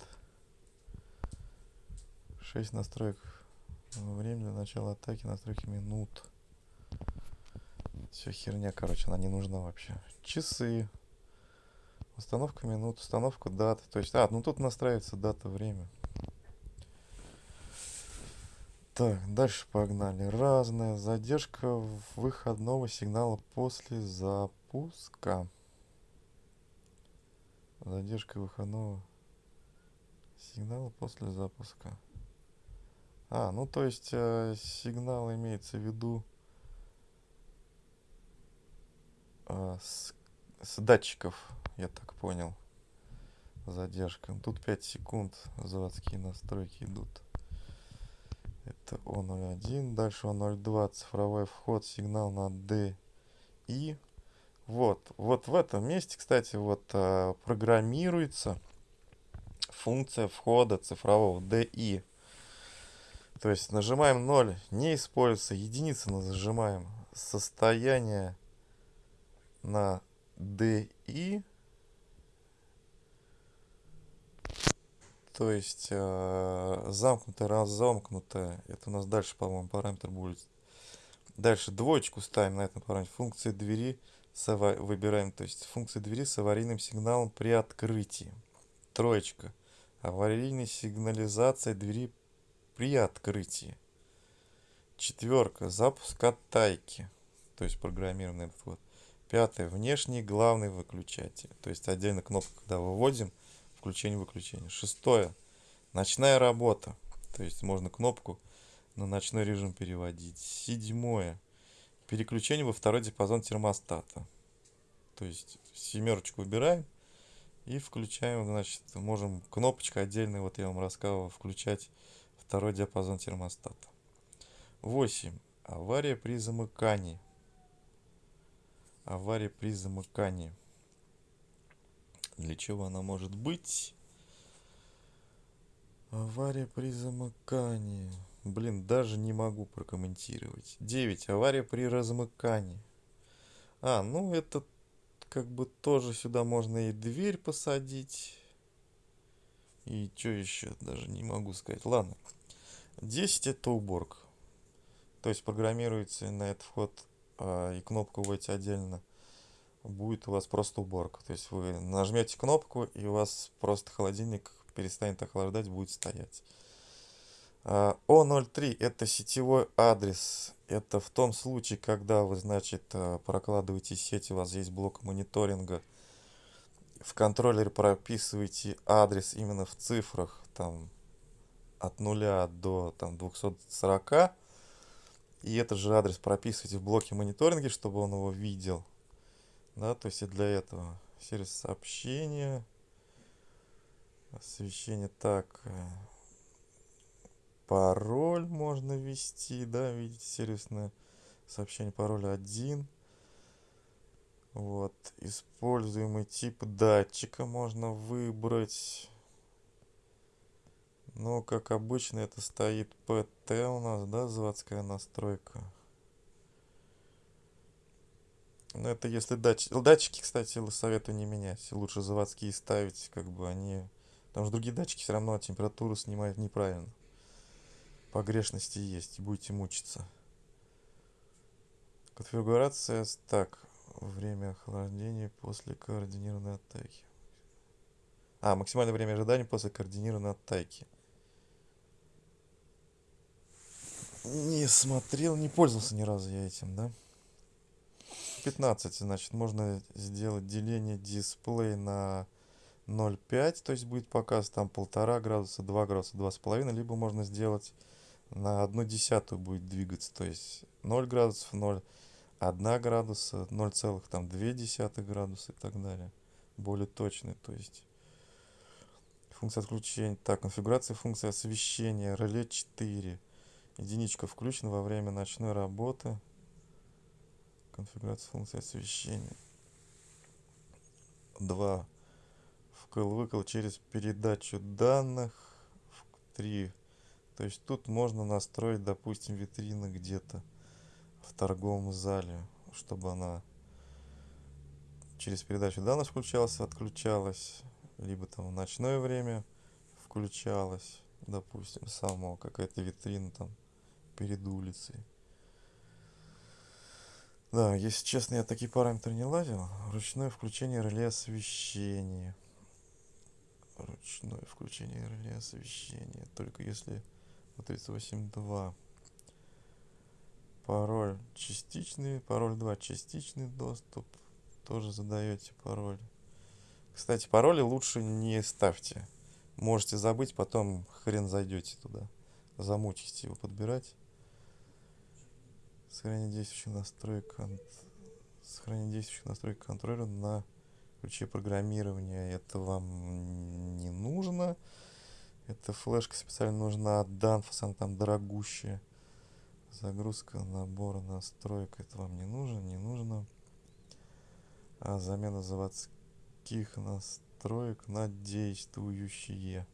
Speaker 1: 6 настроек. Время для начала атаки, настройки минут. Все херня, короче, она не нужна вообще. Часы. Установка минут, установка даты. То есть, а, ну тут настраивается дата, время. Так, дальше погнали. Разная задержка выходного сигнала после запуска. Задержка выходного сигнала после запуска. А, ну то есть э, сигнал имеется в виду э, с, с датчиков, я так понял. Задержка. Тут 5 секунд заводские настройки идут. Это O01. Дальше O02. Цифровой вход. Сигнал на D. И вот, вот в этом месте, кстати, вот а, программируется функция входа цифрового DI. То есть нажимаем 0, не используется, единицы нажимаем. Состояние на DI То есть э, замкнутое, разомкнутое. Это у нас дальше, по-моему, параметр будет. Дальше двоечку ставим на этом параметре. Функции двери выбираем. То есть функции двери с аварийным сигналом при открытии. Троечка. Аварийная сигнализация двери при открытии. Четверка. Запуск оттайки. То есть программированный этот вот. Пятое. Внешний главный выключатель. То есть отдельно кнопка, когда выводим включение-выключение. Шестое. Ночная работа. То есть можно кнопку на ночной режим переводить. Седьмое. Переключение во второй диапазон термостата. То есть семерочку выбираем и включаем, значит, можем кнопочка отдельная, вот я вам рассказывал, включать второй диапазон термостата. 8. Авария при замыкании. Авария при замыкании. Для чего она может быть? Авария при замыкании. Блин, даже не могу прокомментировать. 9. Авария при размыкании. А, ну это как бы тоже сюда можно и дверь посадить. И что еще, даже не могу сказать. Ладно. 10 это уборка. То есть программируется на этот вход и кнопку вводите отдельно будет у вас просто уборка. То есть вы нажмете кнопку, и у вас просто холодильник перестанет охлаждать, будет стоять. O03 а, это сетевой адрес. Это в том случае, когда вы, значит, а, прокладываете сеть, у вас есть блок мониторинга. В контроллере прописываете адрес именно в цифрах, там, от 0 до там, 240. И этот же адрес прописываете в блоке мониторинга, чтобы он его видел. Да, то есть и для этого. Сервис сообщения, освещение, так, э, пароль можно ввести, да, видите, сервисное сообщение, пароль 1, вот, используемый тип датчика можно выбрать, но, как обычно, это стоит PT у нас, да, заводская настройка. Ну, это если датчики... Датчики, кстати, советую не менять. Лучше заводские ставить, как бы они... Потому что другие датчики все равно температуру снимают неправильно. Погрешности есть, будете мучиться. Конфигурация так. Время охлаждения после координированной атаки. А, максимальное время ожидания после координированной атаки. Не смотрел, не пользовался ни разу я этим, да? 15 значит можно сделать деление дисплей на 0,5 то есть будет показ там полтора градуса 2 градуса два с половиной либо можно сделать на одну десятую будет двигаться то есть 0 градусов 0 1 градуса, 0,2 градуса и так далее. Более точный, то есть функция отключения. Так, конфигурация функции освещения, реле 4. Единичка включена во время ночной работы. Конфигурация функции освещения. 2. Вкл-выкл через передачу данных. 3. То есть тут можно настроить, допустим, витрины где-то в торговом зале, чтобы она через передачу данных включалась, отключалась, либо там в ночное время включалась, допустим, само какая-то витрина там перед улицей. Да, если честно, я такие параметры не лазил. Ручное включение реле освещения. Ручное включение реле освещения. Только если 38.2. Пароль частичный. Пароль 2 частичный доступ. Тоже задаете пароль. Кстати, пароли лучше не ставьте. Можете забыть, потом хрен зайдете туда. Замучите его подбирать. Сохранение действующих настроек, кон... Сохранение действующих настроек контроллера на ключе программирования. Это вам не нужно. Эта флешка специально нужна от Danfoss, она там дорогущая. Загрузка набора настроек. Это вам не нужно, не нужно. А замена заводских настроек на действующие.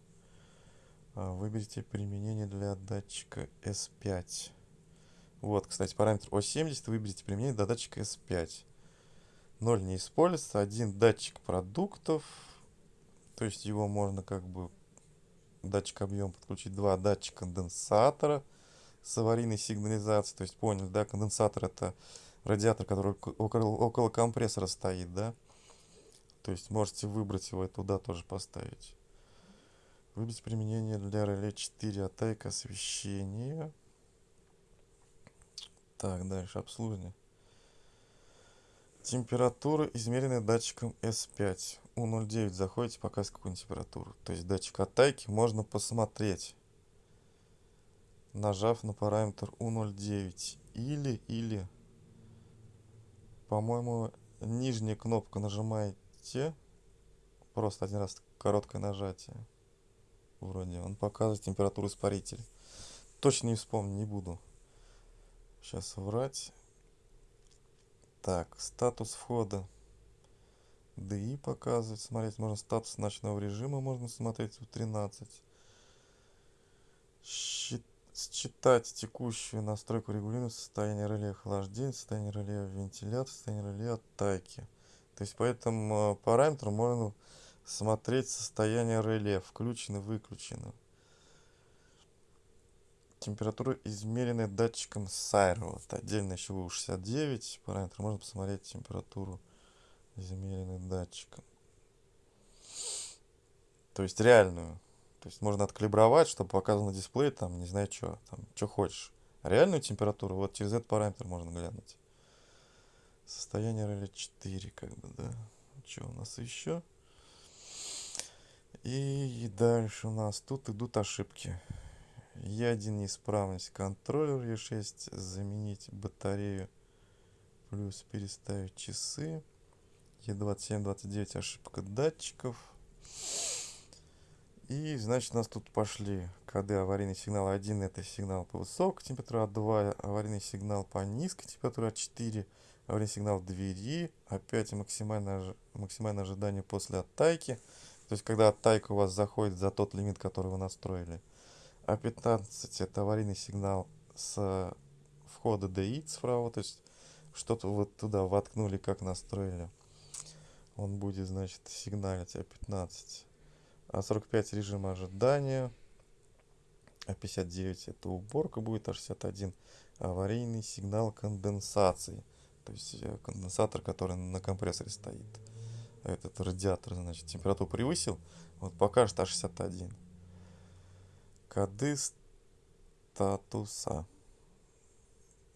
Speaker 1: А, выберите применение для датчика S5. Вот, кстати, параметр O70 выберите применение для датчика S5. 0 не используется. Один датчик продуктов. То есть его можно как бы датчик объем подключить. Два датчика конденсатора с аварийной сигнализацией. То есть поняли, да, конденсатор это радиатор, который около, около компрессора стоит, да. То есть можете выбрать его и туда тоже поставить. Выбрать применение для реле 4 атайка освещения. Так, дальше обслуживание. Температура, измеренная датчиком S5. У09 заходите, показывает какую температуру. То есть датчик оттайки можно посмотреть, нажав на параметр У09. Или, или, по-моему, нижняя кнопка нажимаете, просто один раз короткое нажатие. Вроде он показывает температуру испарителя. Точно не вспомню, не буду. Сейчас врать. Так, статус входа. DI показывает. Смотреть можно статус ночного режима. Можно смотреть в 13. Считать текущую настройку регулирования состояния реле охлаждения, состояние реле вентиляции, состояние реле оттайки. То есть по этому э, параметру можно смотреть состояние реле, включено, выключено. Температура, измеренная датчиком Сайро. Вот отдельно еще У69 параметр. Можно посмотреть температуру, измеренную датчиком. То есть реальную. То есть можно откалибровать, чтобы показано на дисплее, там, не знаю, что, там, что хочешь. реальную температуру, вот через этот параметр можно глянуть. Состояние реле 4, как бы, да. Что у нас еще? И дальше у нас тут идут ошибки. Е1 неисправность. Контроллер Е6 заменить батарею плюс переставить часы. Е27 29 ошибка датчиков. И значит у нас тут пошли коды аварийный сигнал 1 это сигнал по высокой температуре а 2 аварийный сигнал по низкой температуре а 4 аварийный сигнал двери. Опять максимальное максимальное ожидание после оттайки. То есть когда оттайка у вас заходит за тот лимит который вы настроили а15 это аварийный сигнал с входа DI справа, то есть что-то вот туда воткнули, как настроили. Он будет, значит, сигналить А15. А45 режим ожидания. А59 это уборка будет. А61 аварийный сигнал конденсации. То есть э, конденсатор, который на компрессоре стоит. Этот радиатор, значит, температуру превысил. Вот покажет А61 коды статуса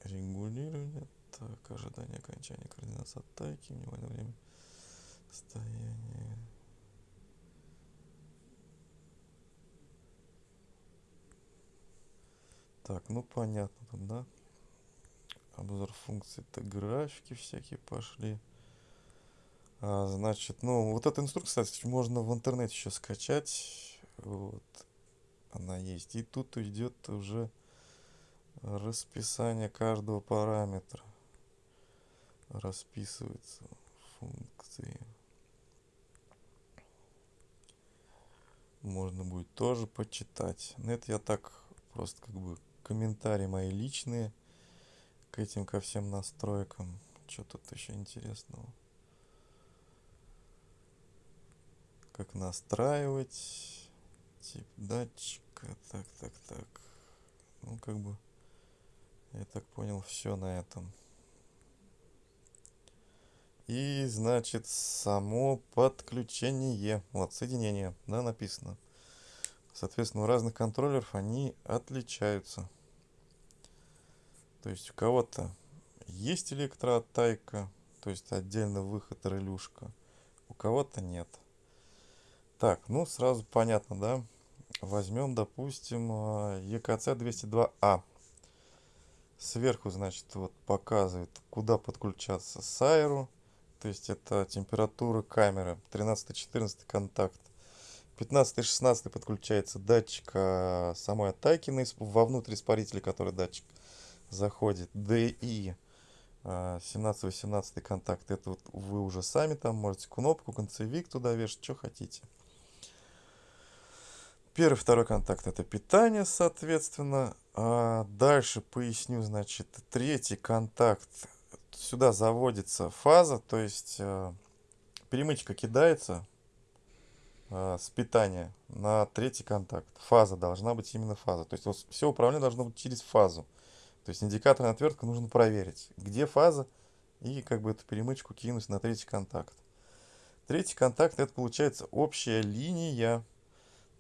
Speaker 1: регулирование так ожидание окончания координации атаки внимание время состояние так ну понятно там да обзор функций, это графики всякие пошли. А, значит, ну, вот эта инструкция, кстати, можно в интернете еще скачать. Вот. Она есть. И тут идет уже расписание каждого параметра. Расписываются функции. Можно будет тоже почитать. Но это я так просто как бы комментарии мои личные к этим, ко всем настройкам. Что тут еще интересного? Как настраивать тип датчика. Так, так, так. Ну, как бы, я так понял, все на этом. И, значит, само подключение. Вот, соединение, да, написано. Соответственно, у разных контроллеров они отличаются. То есть у кого-то есть электрооттайка, то есть отдельно выход релюшка, у кого-то нет. Так, ну сразу понятно, да? Возьмем, допустим, EKC 202A. Сверху, значит, вот показывает, куда подключаться Сайру. То есть это температура камеры, 13-14 контакт. 15-16 подключается датчик а, самой атаки вовнутрь испарителя, который датчик заходит. DI 17-18 контакт. Это вот вы уже сами там можете кнопку, концевик туда вешать, что хотите. Первый, второй контакт это питание, соответственно. А дальше поясню, значит, третий контакт. Сюда заводится фаза, то есть э, перемычка кидается э, с питания на третий контакт. Фаза должна быть именно фаза. То есть вот, все управление должно быть через фазу. То есть индикаторная отвертка нужно проверить, где фаза, и как бы эту перемычку кинуть на третий контакт. Третий контакт это получается общая линия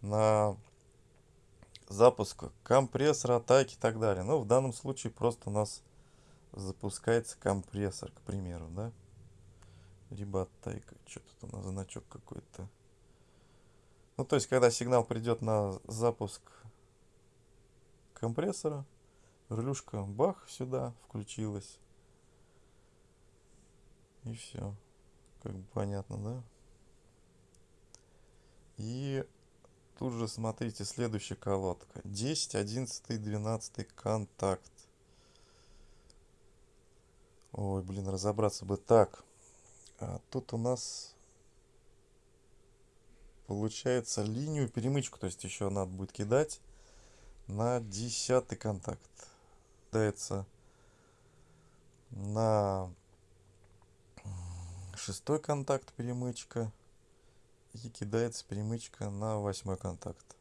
Speaker 1: на запуск компрессора, атаки и так далее. Но в данном случае просто у нас запускается компрессор, к примеру, да? Либо оттайка. Что тут у нас значок какой-то. Ну, то есть, когда сигнал придет на запуск компрессора, релюшка бах сюда включилась. И все. Как бы понятно, да? И тут же смотрите следующая колодка. 10, 11, 12 контакт. Ой, блин, разобраться бы так. А тут у нас получается линию перемычку, то есть еще надо будет кидать на десятый контакт кидается на шестой контакт перемычка и кидается перемычка на восьмой контакт.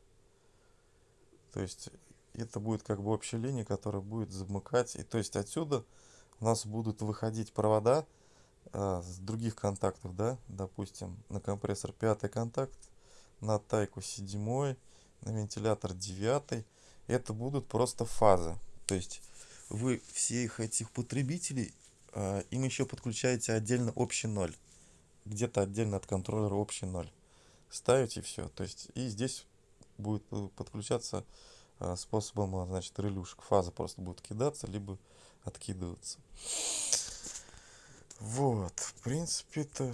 Speaker 1: То есть это будет как бы общая линия, которая будет замыкать. И то есть отсюда у нас будут выходить провода а, с других контактов, да, допустим, на компрессор пятый контакт, на тайку седьмой, на вентилятор девятый. Это будут просто фазы. То есть вы всех этих потребителей, э, им еще подключаете отдельно общий ноль. Где-то отдельно от контроллера общий ноль. Ставите все. То есть и здесь будет подключаться э, способом, значит, релюшек. Фаза просто будет кидаться, либо откидываться. Вот, в принципе, это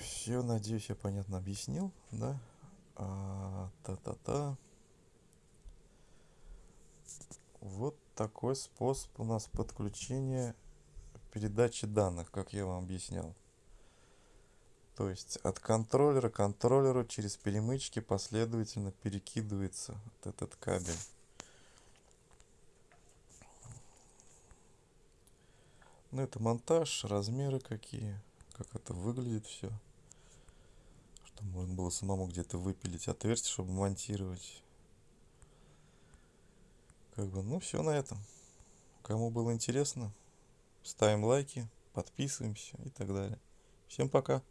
Speaker 1: все, надеюсь, я понятно объяснил, да? А, та-та-та. Вот такой способ у нас подключения передачи данных, как я вам объяснял. То есть от контроллера к контроллеру через перемычки последовательно перекидывается вот этот кабель. Ну это монтаж, размеры какие, как это выглядит все. Чтобы можно было самому где-то выпилить отверстие, чтобы монтировать. Как бы, ну все на этом. Кому было интересно, ставим лайки, подписываемся и так далее. Всем пока.